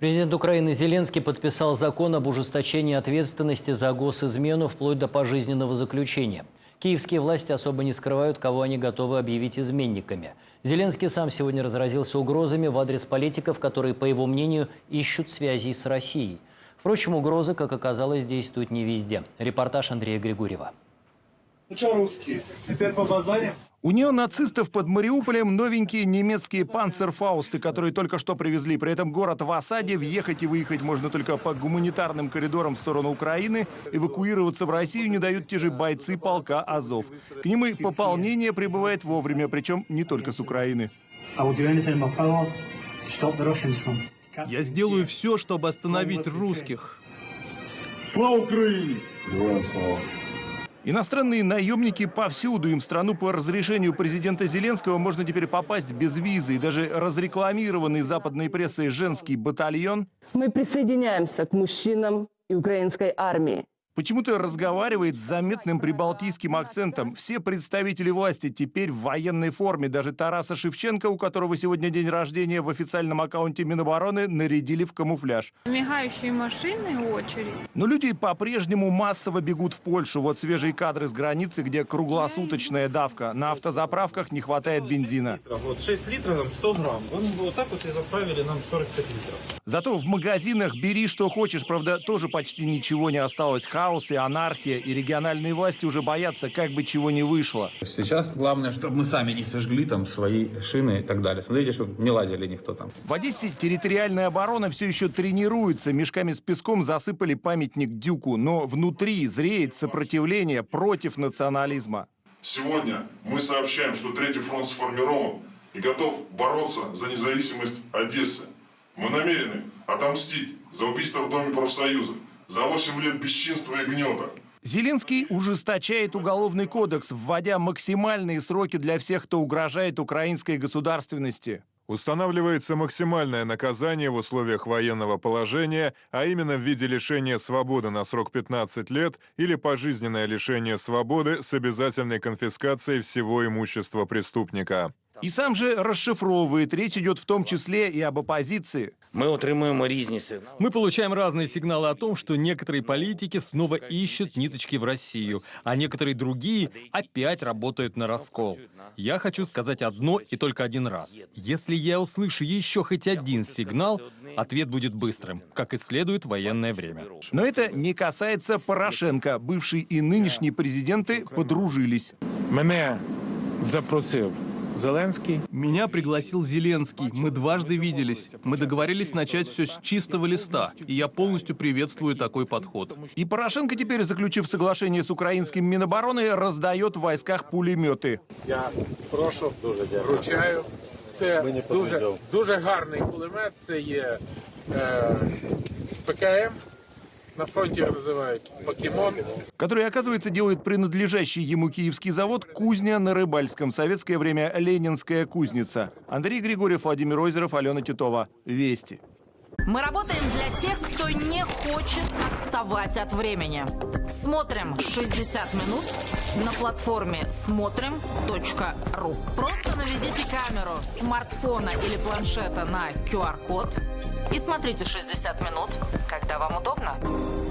Президент Украины Зеленский подписал закон об ужесточении ответственности за госизмену вплоть до пожизненного заключения. Киевские власти особо не скрывают, кого они готовы объявить изменниками. Зеленский сам сегодня разразился угрозами в адрес политиков, которые, по его мнению, ищут связей с Россией. Впрочем, угрозы, как оказалось, действуют не везде. Репортаж Андрея Григорьева. Ну что, русские, теперь по базаре? У неонацистов под Мариуполем новенькие немецкие панцерфаусты, которые только что привезли. При этом город в осаде, въехать и выехать можно только по гуманитарным коридорам в сторону Украины. Эвакуироваться в Россию не дают те же бойцы полка «Азов». К ним и пополнение прибывает вовремя, причем не только с Украины. Я сделаю все, чтобы остановить русских. Слава Украине! Иностранные наемники повсюду. Им страну по разрешению президента Зеленского можно теперь попасть без визы. И даже разрекламированный западной прессой женский батальон Мы присоединяемся к мужчинам и украинской армии. Почему-то разговаривает с заметным прибалтийским акцентом. Все представители власти теперь в военной форме. Даже Тараса Шевченко, у которого сегодня день рождения, в официальном аккаунте Минобороны нарядили в камуфляж. Мигающие машины, очередь. Но люди по-прежнему массово бегут в Польшу. Вот свежие кадры с границы, где круглосуточная давка. На автозаправках не хватает бензина. Вот 6 литров, нам 100 грамм. Вот, вот так вот и заправили нам 45 литров. Зато в магазинах бери что хочешь. Правда, тоже почти ничего не осталось. Хаос и анархия. И региональные власти уже боятся, как бы чего не вышло. Сейчас главное, чтобы мы сами не сожгли там свои шины и так далее. Смотрите, чтобы не лазили никто там. В Одессе территориальная оборона все еще тренируется. Мешками с песком засыпали памятник Дюку. Но внутри зреет сопротивление против национализма. Сегодня мы сообщаем, что Третий фронт сформирован и готов бороться за независимость Одессы. Мы намерены отомстить за убийство в Доме профсоюзов, за 8 лет бесчинства и гнета. Зеленский ужесточает уголовный кодекс, вводя максимальные сроки для всех, кто угрожает украинской государственности. Устанавливается максимальное наказание в условиях военного положения, а именно в виде лишения свободы на срок 15 лет или пожизненное лишение свободы с обязательной конфискацией всего имущества преступника. И сам же расшифровывает. Речь идет в том числе и об оппозиции. Ми отримуємо різні сигнали. Мы получаем разные сигналы о том, что некоторые политики снова ищут ниточки в Россию, а некоторые другие опять работают на раскол. Я хочу сказать одно и только один раз. Если я услышу еще хоть один сигнал, ответ будет быстрым, как и следует в военное время. Но это не касается Порошенко. Бывший и нынешний президенты подружились. Мене запросив Зеленський. Меня пригласил Зеленский. Мы дважды виделись. Мы договорились начать все с чистого листа, и я полностью приветствую такой подход. И Порошенко теперь, заключив соглашение с украинским Минобороны, раздает в войсках пулеметы. Я прошу, вручаю. Це дуже, дуже гарний кулемет. Це є е, ПКМ. На фронті його називають покемон. который, оказывается, делает принадлежащий ему киевский завод «Кузня» на Рыбальском. В советское время «Ленинская кузница». Андрей Григорьев, Владимир Озеров, Алена Титова. Вести. Мы работаем для тех, кто не хочет отставать от времени. Смотрим 60 минут на платформе смотрим.ру. Просто наведите камеру смартфона или планшета на QR-код и смотрите 60 минут, когда вам удобно.